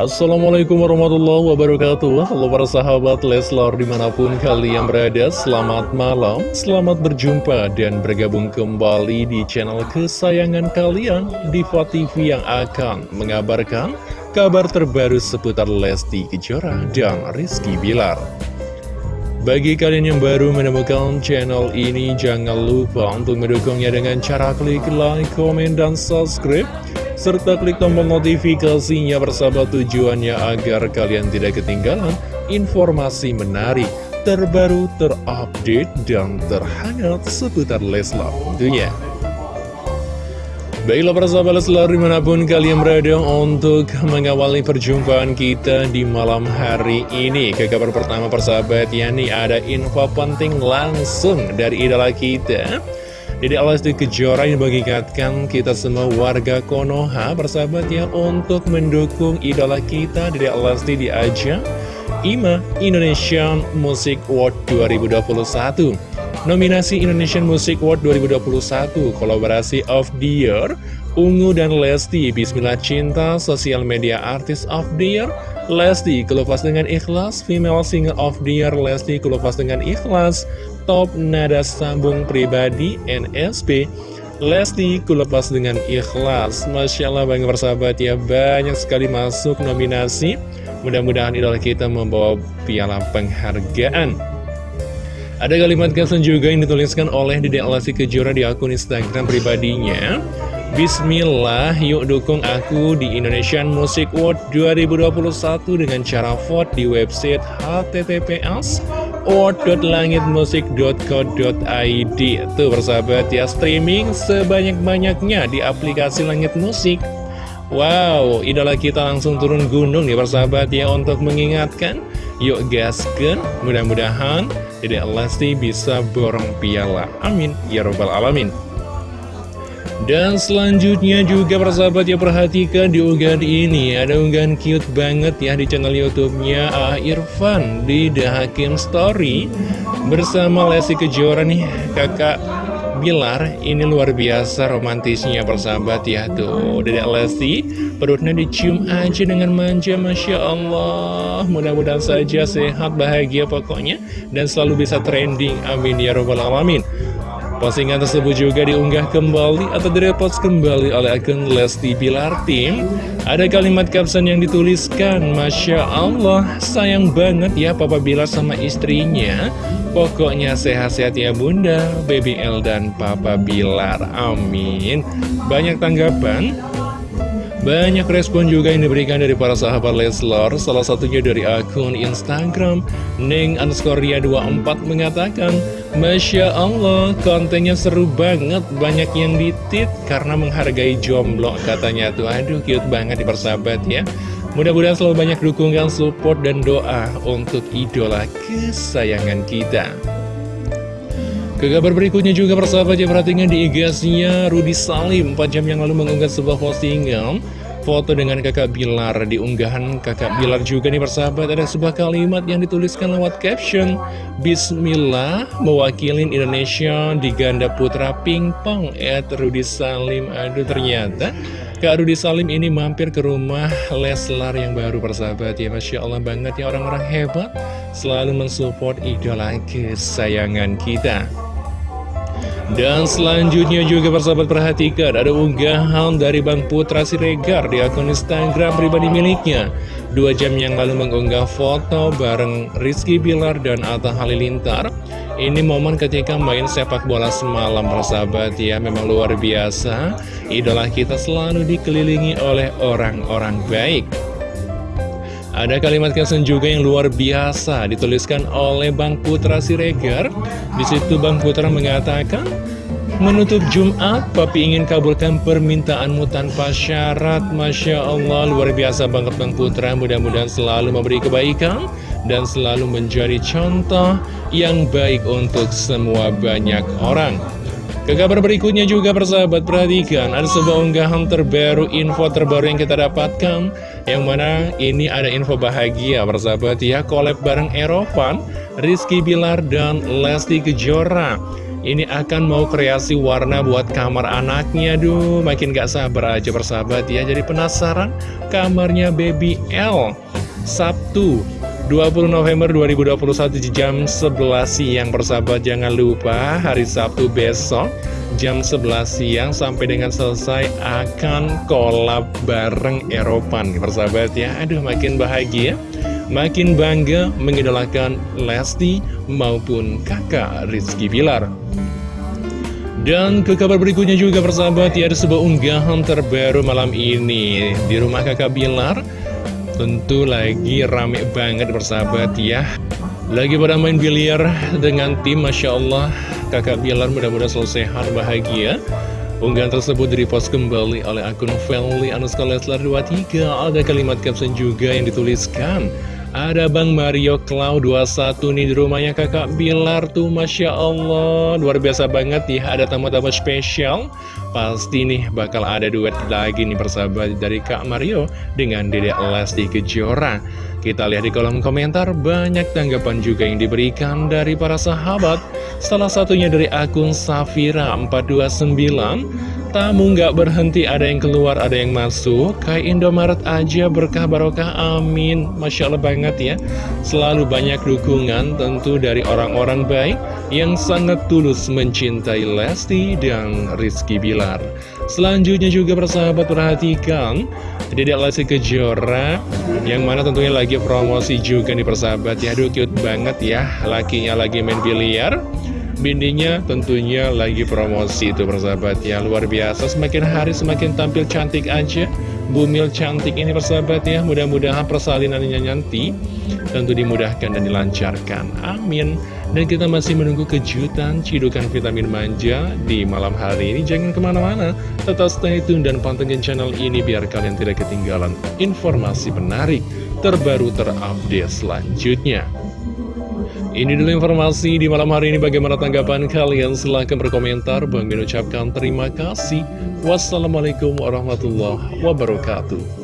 Assalamualaikum warahmatullahi wabarakatuh. Halo para sahabat Leslar di mana pun kalian berada Selamat malam, selamat berjumpa dan bergabung kembali di channel kesayangan kalian Diva TV yang akan mengabarkan kabar terbaru seputar Lesti Kejora dan Rizky Bilar. Bagi kalian yang baru menemukan channel ini, jangan lupa untuk mendukungnya dengan cara klik like, komen, dan subscribe serta klik tombol notifikasinya bersama tujuannya agar kalian tidak ketinggalan informasi menarik, terbaru, terupdate, dan terhangat seputar Leslar tentunya. Baiklah para sahabat Leslar di mana pun kalian berada untuk mengawali perjumpaan kita di malam hari ini Ke kabar pertama persahabat ya nih ada info penting langsung dari idola kita jadi Lesti Kejora yang mengingatkan kita semua warga Konoha bersahabat ya untuk mendukung idola kita Lesti di ajang IMA Indonesian Music Award 2021 Nominasi Indonesian Music Award 2021 Kolaborasi of the Year Ungu dan Lesti Bismillah Cinta Sosial Media Artist of the Year Lesti Kelepas dengan Ikhlas Female Singer of the Year Lesti Kelepas dengan Ikhlas Top Nada Sambung Pribadi NSP Lesti kulepas dengan ikhlas. Masya Allah bangga bersahabat ya. Banyak sekali masuk nominasi. Mudah-mudahan idola kita membawa piala penghargaan. Ada kalimat caption juga yang dituliskan oleh Dede Lesti Kejora di akun Instagram pribadinya. Bismillah, yuk dukung aku di Indonesian Music Award 2021 dengan cara vote di website https award.langitmusik.co.id Tuh bersahabat ya streaming sebanyak-banyaknya di aplikasi Langit Musik. Wow, idola kita langsung turun gunung nih bersahabat ya untuk mengingatkan. Yuk gaskan, mudah-mudahan Dedek Lesti bisa borong piala. Amin, ya robbal alamin dan selanjutnya juga persahabat ya perhatikan di unggahan ini. Ada unggahan cute banget ya di channel youtube-nya Ah Irfan di The Hakim Story. Bersama Lesti Kejora nih kakak Bilar. Ini luar biasa romantisnya persahabat ya Tuh. Dedek Lesti perutnya dicium aja dengan manja Masya Allah. Mudah-mudahan saja sehat bahagia pokoknya. Dan selalu bisa trending. Amin ya robbal alamin Postingan tersebut juga diunggah kembali atau direpost kembali oleh akun Lesti Bilar Tim. Ada kalimat caption yang dituliskan, Masya Allah, sayang banget ya Papa Bilar sama istrinya. Pokoknya sehat-sehat ya Bunda, Baby L dan Papa Bilar. Amin. Banyak tanggapan banyak respon juga yang diberikan dari para sahabat Leslar. Salah satunya dari akun Instagram Neng Anskoria 24 mengatakan Masya Allah kontennya seru banget. Banyak yang ditit karena menghargai jomblo Katanya tuh. Aduh cute banget di persahabat ya. Mudah-mudahan selalu banyak dukungan, support, dan doa Untuk idola kesayangan kita ke kabar berikutnya juga persahabat ya perhatikan di IG-nya Rudi Salim. 4 jam yang lalu mengunggah sebuah postingan. Foto dengan kakak Bilar di unggahan kakak Bilar juga nih persahabat. Ada sebuah kalimat yang dituliskan lewat caption Bismillah mewakilin Indonesia di ganda putra pingpong At Rudi Salim. Aduh ternyata Kak Rudi Salim ini mampir ke rumah Leslar yang baru persahabat. Ya Masya Allah banget ya orang-orang hebat Selalu mensupport idola kesayangan kita dan selanjutnya juga persahabat perhatikan ada unggahan dari Bang Putra Siregar di akun Instagram pribadi miliknya. Dua jam yang lalu mengunggah foto bareng Rizky Bilar dan Atta Halilintar. Ini momen ketika main sepak bola semalam persahabat ya memang luar biasa. Idola kita selalu dikelilingi oleh orang-orang baik. Ada kalimat caption juga yang luar biasa dituliskan oleh Bang Putra Siregar. Di situ Bang Putra mengatakan, Menutup Jumat, Papi ingin kabulkan permintaanmu tanpa syarat. Masya Allah, luar biasa banget Bang Putra. Mudah-mudahan selalu memberi kebaikan Dan selalu menjadi contoh yang baik untuk semua banyak orang ke kabar berikutnya juga persahabat perhatikan Ada sebuah unggahan terbaru, info terbaru yang kita dapatkan Yang mana ini ada info bahagia persahabat ya Collab bareng Erovan, Rizky Bilar dan Lesti Kejora. Ini akan mau kreasi warna buat kamar anaknya Duh, makin gak sabar aja persahabat ya Jadi penasaran kamarnya Baby L. Sabtu 20 November 2021 jam 11 siang persahabat jangan lupa hari Sabtu besok jam 11 siang sampai dengan selesai akan kolab bareng Eropan. Persahabat ya aduh makin bahagia makin bangga mengidolakan Lesti maupun kakak Rizky Bilar. Dan ke kabar berikutnya juga persahabat ya ada sebuah unggahan terbaru malam ini. Di rumah kakak Bilar Tentu lagi rame banget bersahabat ya. Lagi pada main biliar dengan tim Masya Allah. Kakak Bilar mudah-mudahan selalu sehat bahagia. Unggahan tersebut direpost kembali oleh akun Family Anuskal Leslar 23 Ada kalimat caption juga yang dituliskan ada Bang Mario Cloud 21 nih di rumahnya kakak Bilar tuh Masya Allah. Luar biasa banget ya ada tamu-tamu spesial. Pasti nih bakal ada duet lagi nih persahabat dari Kak Mario dengan Dedek Lesti Kejora. Kita lihat di kolom komentar banyak tanggapan juga yang diberikan dari para sahabat. Salah satunya dari akun Safira429 Tamu nggak berhenti, ada yang keluar, ada yang masuk. Kayak Indomaret aja berkah barokah, amin. Masya Allah banget ya. Selalu banyak dukungan tentu dari orang-orang baik yang sangat tulus mencintai Lesti dan Rizky Bilar. Selanjutnya juga persahabat perhatikan Dedek Lesti Kejora yang mana tentunya lagi promosi juga nih persahabat ya. Aduh cute banget ya, lakinya lagi main biliar. Bindinya tentunya lagi promosi itu persahabat. Ya Luar biasa. Semakin hari semakin tampil cantik aja. Bumil cantik ini persahabat ya. Mudah-mudahan persalinannya nanti Tentu dimudahkan dan dilancarkan. Amin. Dan kita masih menunggu kejutan Cidukan vitamin manja di malam hari ini. Jangan ke mana-mana. Tetap stay tune dan pantengin channel ini Biar kalian tidak ketinggalan informasi menarik Terbaru terupdate selanjutnya ini dulu informasi di malam hari ini. Bagaimana tanggapan kalian? Silahkan berkomentar. Bang ucapkan terima kasih. Wassalamualaikum warahmatullahi wabarakatuh